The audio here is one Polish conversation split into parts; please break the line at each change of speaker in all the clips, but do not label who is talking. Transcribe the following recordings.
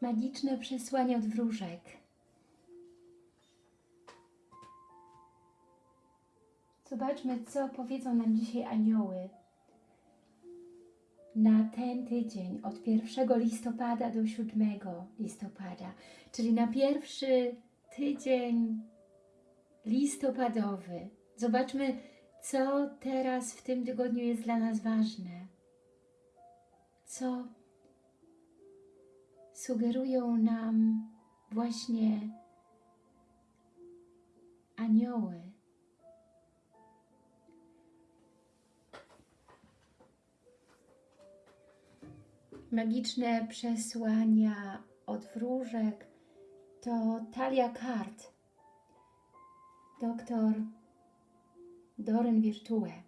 Magiczne przesłanie od wróżek. Zobaczmy, co powiedzą nam dzisiaj anioły na ten tydzień od 1 listopada do 7 listopada, czyli na pierwszy tydzień listopadowy. Zobaczmy, co teraz w tym tygodniu jest dla nas ważne. Co sugerują nam właśnie anioły. Magiczne przesłania od wróżek to talia kart. Doktor Doren Virtue.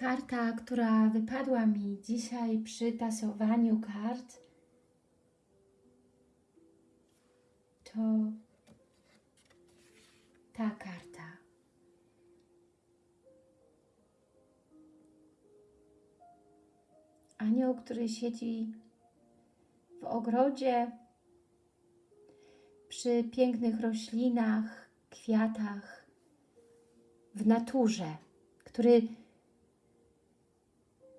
Karta, która wypadła mi dzisiaj przy tasowaniu kart, to ta karta. Anioł, który siedzi w ogrodzie przy pięknych roślinach, kwiatach, w naturze, który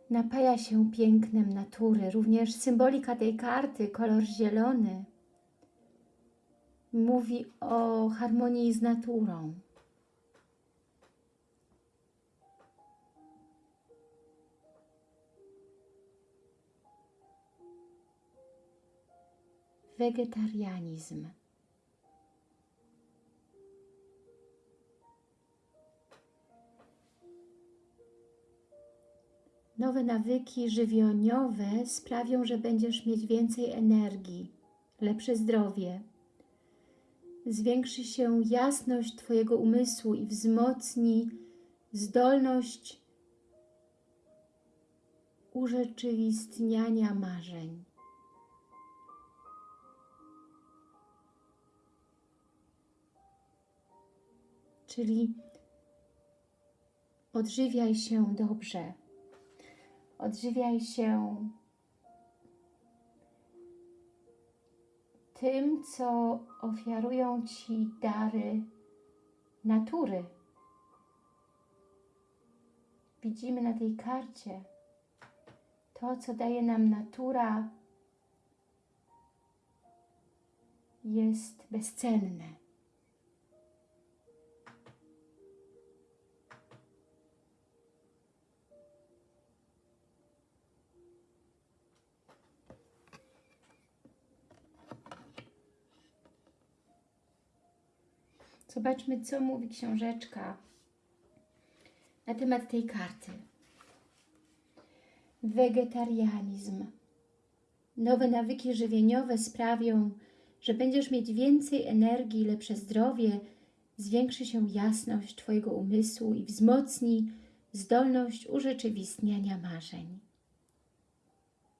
napaja się pięknem natury. Również symbolika tej karty, kolor zielony, mówi o harmonii z naturą. Wegetarianizm. Nowe nawyki żywieniowe sprawią, że będziesz mieć więcej energii, lepsze zdrowie. Zwiększy się jasność Twojego umysłu i wzmocni zdolność urzeczywistniania marzeń. Czyli odżywiaj się dobrze. Odżywiaj się tym, co ofiarują Ci dary natury. Widzimy na tej karcie to, co daje nam natura, jest bezcenne. Zobaczmy, co mówi książeczka na temat tej karty. Wegetarianizm. Nowe nawyki żywieniowe sprawią, że będziesz mieć więcej energii, lepsze zdrowie, zwiększy się jasność Twojego umysłu i wzmocni zdolność urzeczywistniania marzeń.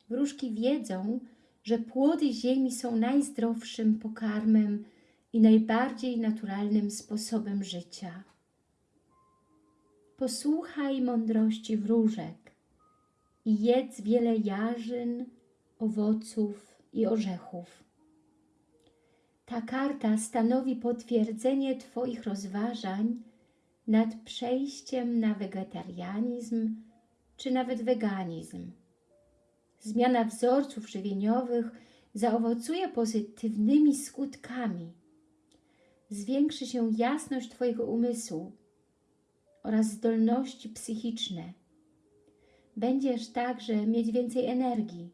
Wróżki wiedzą, że płody ziemi są najzdrowszym pokarmem i najbardziej naturalnym sposobem życia. Posłuchaj mądrości wróżek i jedz wiele jarzyn, owoców i orzechów. Ta karta stanowi potwierdzenie Twoich rozważań nad przejściem na wegetarianizm czy nawet weganizm. Zmiana wzorców żywieniowych zaowocuje pozytywnymi skutkami – zwiększy się jasność Twojego umysłu oraz zdolności psychiczne. Będziesz także mieć więcej energii.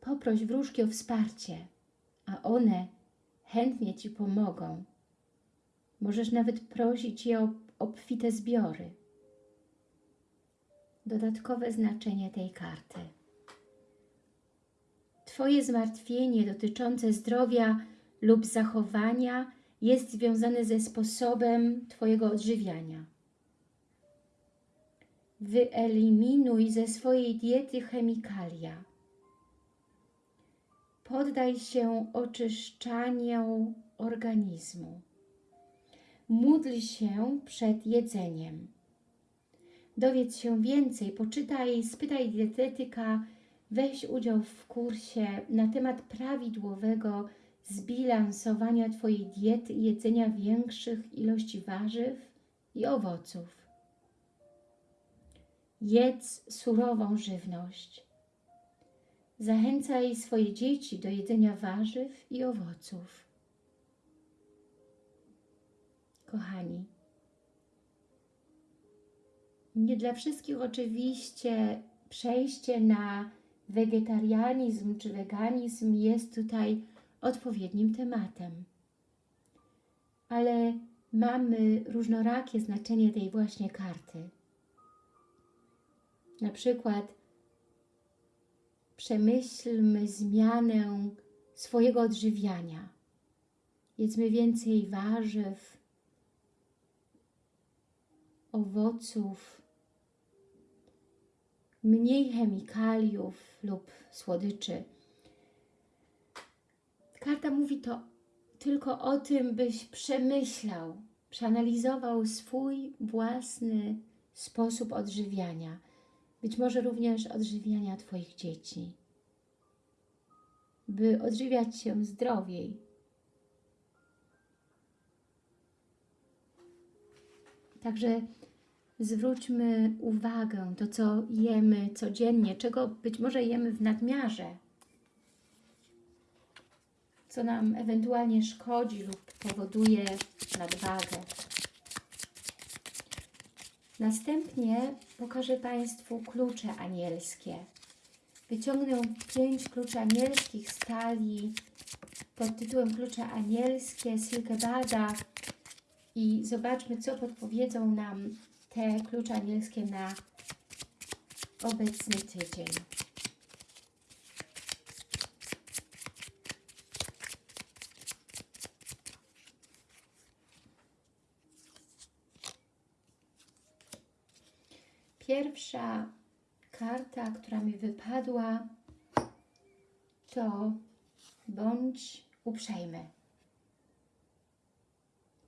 Poproś wróżki o wsparcie, a one chętnie Ci pomogą. Możesz nawet prosić je o obfite zbiory. Dodatkowe znaczenie tej karty. Twoje zmartwienie dotyczące zdrowia lub zachowania jest związane ze sposobem Twojego odżywiania. Wyeliminuj ze swojej diety chemikalia. Poddaj się oczyszczaniu organizmu. Módl się przed jedzeniem. dowiedz się więcej, poczytaj, spytaj dietetyka, weź udział w kursie na temat prawidłowego zbilansowania Twojej diety i jedzenia większych ilości warzyw i owoców. Jedz surową żywność. Zachęcaj swoje dzieci do jedzenia warzyw i owoców. Kochani, nie dla wszystkich oczywiście przejście na wegetarianizm czy weganizm jest tutaj odpowiednim tematem. Ale mamy różnorakie znaczenie tej właśnie karty. Na przykład przemyślmy zmianę swojego odżywiania. Jedzmy więcej warzyw, owoców, mniej chemikaliów lub słodyczy. Karta mówi to tylko o tym, byś przemyślał, przeanalizował swój własny sposób odżywiania. Być może również odżywiania Twoich dzieci. By odżywiać się zdrowiej. Także zwróćmy uwagę to, co jemy codziennie, czego być może jemy w nadmiarze, co nam ewentualnie szkodzi lub powoduje nadwagę. Następnie pokażę Państwu klucze anielskie. Wyciągnę pięć kluczy anielskich z talii pod tytułem Klucze anielskie Silke Bada i zobaczmy, co podpowiedzą nam te klucze anielskie na obecny tydzień. Pierwsza karta, która mi wypadła, to bądź uprzejmy.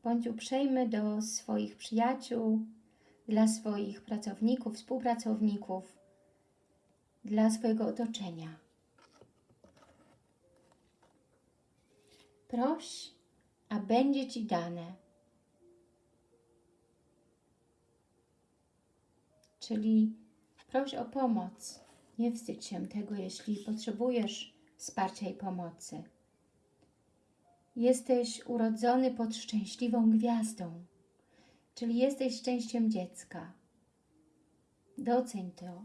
Bądź uprzejmy do swoich przyjaciół, dla swoich pracowników, współpracowników, dla swojego otoczenia. Proś, a będzie Ci dane. Czyli proś o pomoc. Nie wstydź się tego, jeśli potrzebujesz wsparcia i pomocy. Jesteś urodzony pod szczęśliwą gwiazdą, czyli jesteś szczęściem dziecka. Doceń to,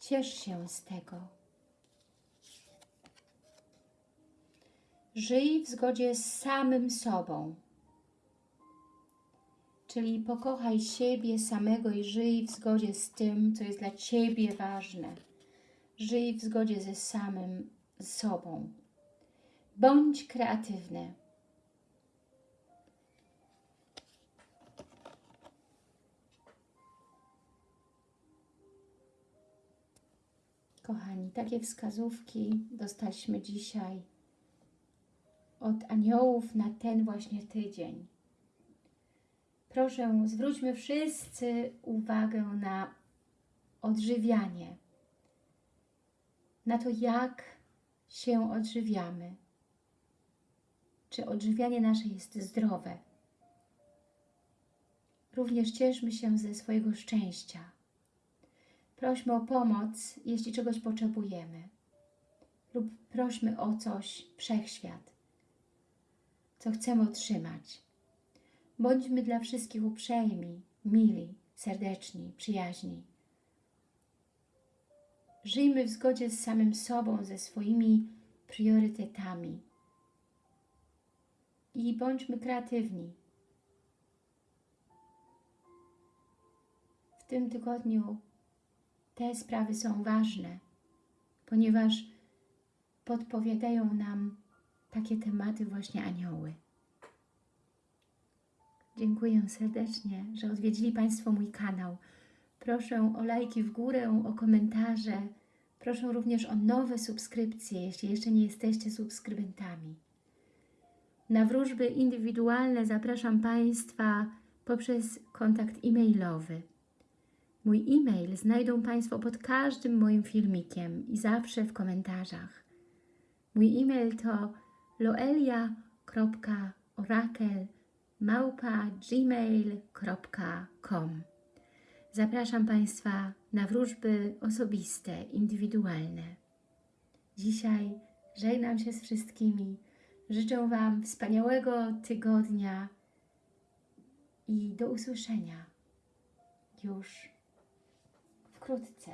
ciesz się z tego. Żyj w zgodzie z samym sobą. Czyli pokochaj siebie samego i żyj w zgodzie z tym, co jest dla Ciebie ważne. Żyj w zgodzie ze samym sobą. Bądź kreatywny. Kochani, takie wskazówki dostaliśmy dzisiaj od aniołów na ten właśnie tydzień. Proszę, zwróćmy wszyscy uwagę na odżywianie, na to, jak się odżywiamy. Czy odżywianie nasze jest zdrowe? Również cieszmy się ze swojego szczęścia. Prośmy o pomoc, jeśli czegoś potrzebujemy. Lub prośmy o coś wszechświat, co chcemy otrzymać. Bądźmy dla wszystkich uprzejmi, mili, serdeczni, przyjaźni. Żyjmy w zgodzie z samym sobą, ze swoimi priorytetami. I bądźmy kreatywni. W tym tygodniu te sprawy są ważne, ponieważ podpowiadają nam takie tematy właśnie anioły. Dziękuję serdecznie, że odwiedzili Państwo mój kanał. Proszę o lajki w górę, o komentarze. Proszę również o nowe subskrypcje, jeśli jeszcze nie jesteście subskrybentami. Na wróżby indywidualne zapraszam Państwa poprzez kontakt e-mailowy. Mój e-mail znajdą Państwo pod każdym moim filmikiem i zawsze w komentarzach. Mój e-mail to loelia.orakel.gmail.com Zapraszam Państwa na wróżby osobiste, indywidualne. Dzisiaj żegnam się z wszystkimi. Życzę Wam wspaniałego tygodnia i do usłyszenia już wkrótce.